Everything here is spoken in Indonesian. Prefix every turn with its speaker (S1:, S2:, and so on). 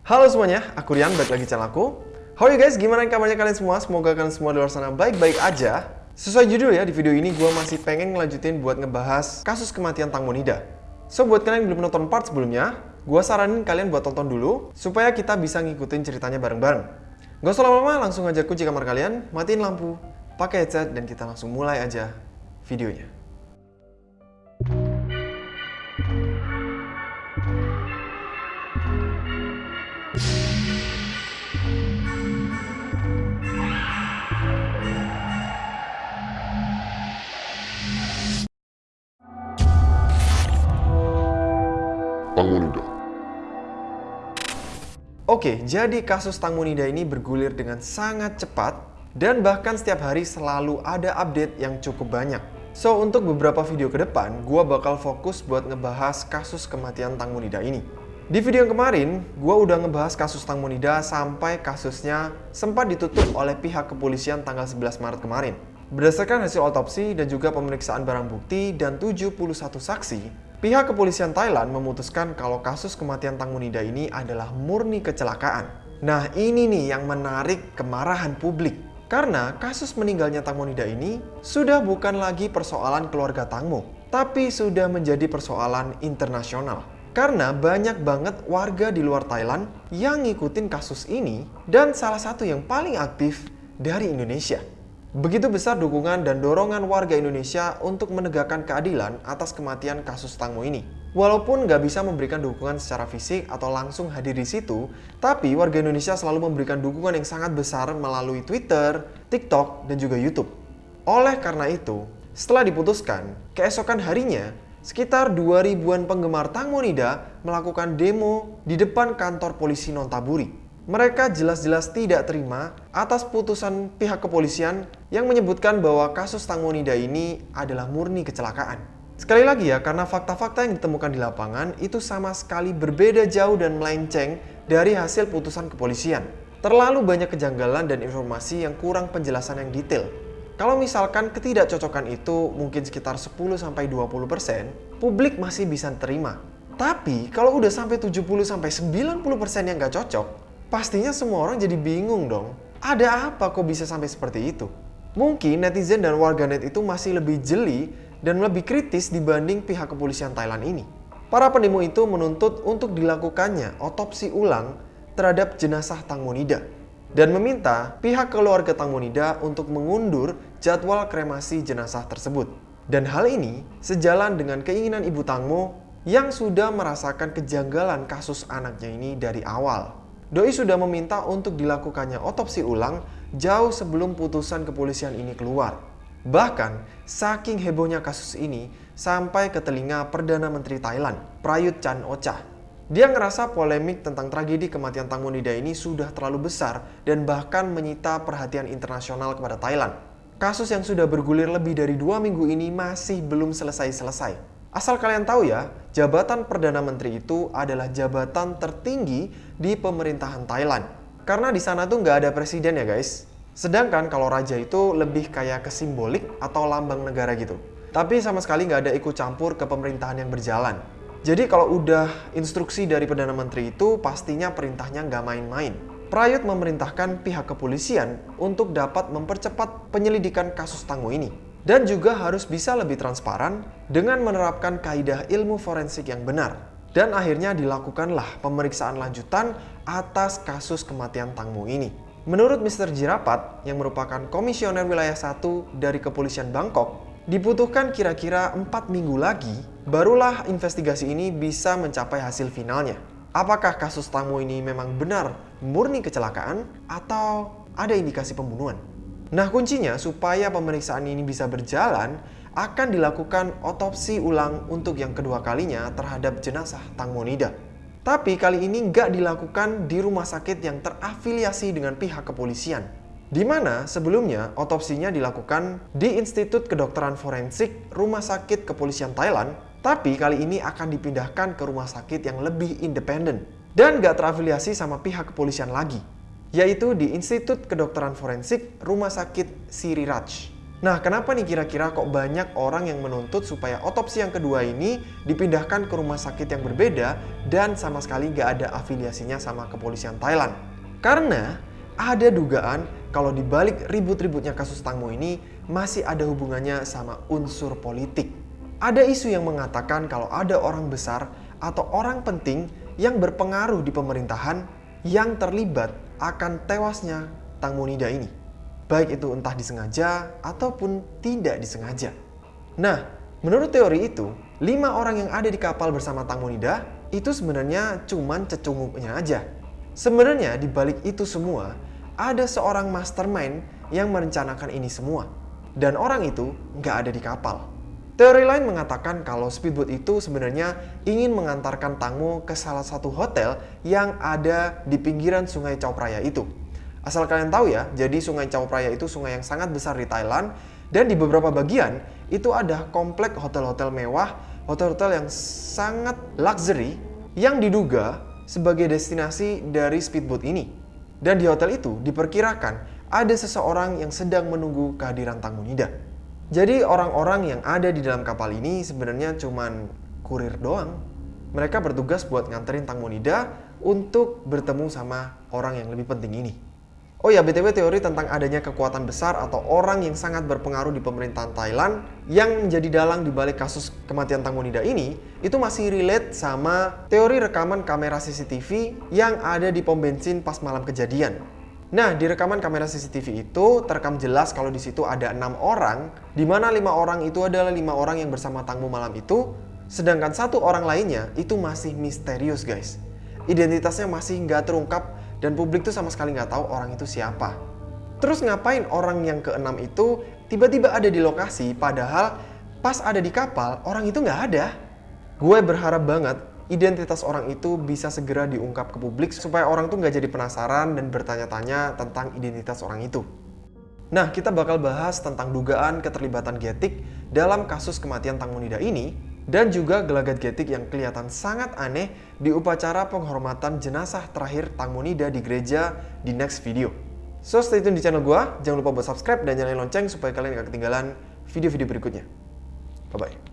S1: Halo semuanya, aku Rian, balik lagi channel aku. How are you guys? Gimana kabarnya kalian semua? Semoga kalian semua di luar sana baik-baik aja. Sesuai judul ya, di video ini gue masih pengen ngelanjutin buat ngebahas kasus kematian Tang Monida. So, buat kalian yang belum nonton part sebelumnya, gue saranin kalian buat tonton dulu, supaya kita bisa ngikutin ceritanya bareng-bareng. Gak usah lama-lama, langsung aja kunci kamar kalian, matiin lampu, pakai headset, dan kita langsung mulai aja videonya. Oke, jadi kasus Tang Monida ini bergulir dengan sangat cepat dan bahkan setiap hari selalu ada update yang cukup banyak. So, untuk beberapa video ke depan, gua bakal fokus buat ngebahas kasus kematian Tang Monida ini. Di video yang kemarin, gua udah ngebahas kasus Tang Monida sampai kasusnya sempat ditutup oleh pihak kepolisian tanggal 11 Maret kemarin. Berdasarkan hasil otopsi dan juga pemeriksaan barang bukti dan 71 saksi, pihak kepolisian Thailand memutuskan kalau kasus kematian Tang Monida ini adalah murni kecelakaan. Nah ini nih yang menarik kemarahan publik. Karena kasus meninggalnya Tang Monida ini sudah bukan lagi persoalan keluarga Tangmo, tapi sudah menjadi persoalan internasional. Karena banyak banget warga di luar Thailand yang ngikutin kasus ini dan salah satu yang paling aktif dari Indonesia. Begitu besar dukungan dan dorongan warga Indonesia untuk menegakkan keadilan atas kematian kasus Tangmo ini. Walaupun nggak bisa memberikan dukungan secara fisik atau langsung hadir di situ, tapi warga Indonesia selalu memberikan dukungan yang sangat besar melalui Twitter, TikTok, dan juga YouTube. Oleh karena itu, setelah diputuskan, keesokan harinya, sekitar 2000-an penggemar Tang Monida melakukan demo di depan kantor polisi Nontaburi. Mereka jelas-jelas tidak terima atas putusan pihak kepolisian yang menyebutkan bahwa kasus Tang Monida ini adalah murni kecelakaan. Sekali lagi ya, karena fakta-fakta yang ditemukan di lapangan itu sama sekali berbeda jauh dan melenceng dari hasil putusan kepolisian. Terlalu banyak kejanggalan dan informasi yang kurang penjelasan yang detail. Kalau misalkan ketidakcocokan itu mungkin sekitar 10-20%, publik masih bisa terima. Tapi kalau udah sampai 70-90% yang nggak cocok, pastinya semua orang jadi bingung dong. Ada apa kok bisa sampai seperti itu? Mungkin netizen dan warganet itu masih lebih jeli dan lebih kritis dibanding pihak kepolisian Thailand ini. Para pendemo itu menuntut untuk dilakukannya otopsi ulang terhadap jenazah Tang Monida dan meminta pihak keluarga Tang Monida untuk mengundur jadwal kremasi jenazah tersebut. Dan hal ini sejalan dengan keinginan Ibu Tangmo yang sudah merasakan kejanggalan kasus anaknya ini dari awal. Doi sudah meminta untuk dilakukannya otopsi ulang jauh sebelum putusan kepolisian ini keluar. Bahkan, saking hebohnya kasus ini sampai ke telinga Perdana Menteri Thailand, Prayut Chan Ocha. Dia ngerasa polemik tentang tragedi kematian Tang Monida ini sudah terlalu besar dan bahkan menyita perhatian internasional kepada Thailand. Kasus yang sudah bergulir lebih dari dua minggu ini masih belum selesai-selesai. Asal kalian tahu ya, jabatan Perdana Menteri itu adalah jabatan tertinggi di pemerintahan Thailand. Karena di sana tuh nggak ada presiden ya guys. Sedangkan kalau raja itu lebih kayak ke simbolik atau lambang negara gitu. Tapi sama sekali nggak ada ikut campur ke pemerintahan yang berjalan. Jadi kalau udah instruksi dari Perdana Menteri itu pastinya perintahnya nggak main-main. Prayut memerintahkan pihak kepolisian untuk dapat mempercepat penyelidikan kasus Tangmo ini dan juga harus bisa lebih transparan dengan menerapkan kaidah ilmu forensik yang benar. Dan akhirnya dilakukanlah pemeriksaan lanjutan atas kasus kematian Tangmo ini. Menurut Mr. Jirapat, yang merupakan komisioner wilayah 1 dari kepolisian Bangkok, dibutuhkan kira-kira 4 minggu lagi, barulah investigasi ini bisa mencapai hasil finalnya. Apakah kasus Tangmo ini memang benar murni kecelakaan atau ada indikasi pembunuhan? Nah kuncinya supaya pemeriksaan ini bisa berjalan akan dilakukan otopsi ulang untuk yang kedua kalinya terhadap jenazah Tang Monida. Tapi kali ini nggak dilakukan di rumah sakit yang terafiliasi dengan pihak kepolisian. Di mana sebelumnya otopsinya dilakukan di Institut Kedokteran Forensik Rumah Sakit Kepolisian Thailand, tapi kali ini akan dipindahkan ke rumah sakit yang lebih independen dan nggak terafiliasi sama pihak kepolisian lagi yaitu di Institut Kedokteran Forensik Rumah Sakit Siriraj. Nah, kenapa nih kira-kira kok banyak orang yang menuntut supaya otopsi yang kedua ini dipindahkan ke rumah sakit yang berbeda dan sama sekali nggak ada afiliasinya sama kepolisian Thailand? Karena ada dugaan kalau di balik ribut-ributnya kasus Tangmo ini masih ada hubungannya sama unsur politik. Ada isu yang mengatakan kalau ada orang besar atau orang penting yang berpengaruh di pemerintahan yang terlibat akan tewasnya Tangmo Nida ini baik itu entah disengaja ataupun tidak disengaja. Nah, menurut teori itu, lima orang yang ada di kapal bersama Tang Monida itu sebenarnya cuman cecunguknya aja. Sebenarnya di balik itu semua, ada seorang mastermind yang merencanakan ini semua. Dan orang itu nggak ada di kapal. Teori lain mengatakan kalau speedboat itu sebenarnya ingin mengantarkan Tangmo ke salah satu hotel yang ada di pinggiran sungai Chao Phraya itu. Asal kalian tahu ya, jadi Sungai Chao Phraya itu sungai yang sangat besar di Thailand dan di beberapa bagian itu ada komplek hotel-hotel mewah, hotel-hotel yang sangat luxury yang diduga sebagai destinasi dari speedboat ini. Dan di hotel itu diperkirakan ada seseorang yang sedang menunggu kehadiran Tangunida. Jadi orang-orang yang ada di dalam kapal ini sebenarnya cuman kurir doang. Mereka bertugas buat nganterin Tangunida untuk bertemu sama orang yang lebih penting ini. Oh ya, BTW teori tentang adanya kekuatan besar atau orang yang sangat berpengaruh di pemerintahan Thailand yang menjadi dalang di balik kasus kematian Tang Monida ini itu masih relate sama teori rekaman kamera CCTV yang ada di pom bensin pas malam kejadian. Nah, di rekaman kamera CCTV itu terekam jelas kalau di situ ada enam orang, di mana lima orang itu adalah lima orang yang bersama Tangmu malam itu, sedangkan satu orang lainnya itu masih misterius guys. Identitasnya masih nggak terungkap dan publik tuh sama sekali nggak tahu orang itu siapa. Terus ngapain orang yang keenam itu tiba-tiba ada di lokasi padahal pas ada di kapal orang itu nggak ada. Gue berharap banget identitas orang itu bisa segera diungkap ke publik supaya orang tuh nggak jadi penasaran dan bertanya-tanya tentang identitas orang itu. Nah, kita bakal bahas tentang dugaan keterlibatan Getik dalam kasus kematian Tang Monida ini dan juga gelagat getik yang kelihatan sangat aneh di upacara penghormatan jenazah terakhir Tangmonida di gereja di next video. So stay tune di channel gua, jangan lupa buat subscribe dan nyalain lonceng supaya kalian gak ketinggalan video-video berikutnya. Bye-bye.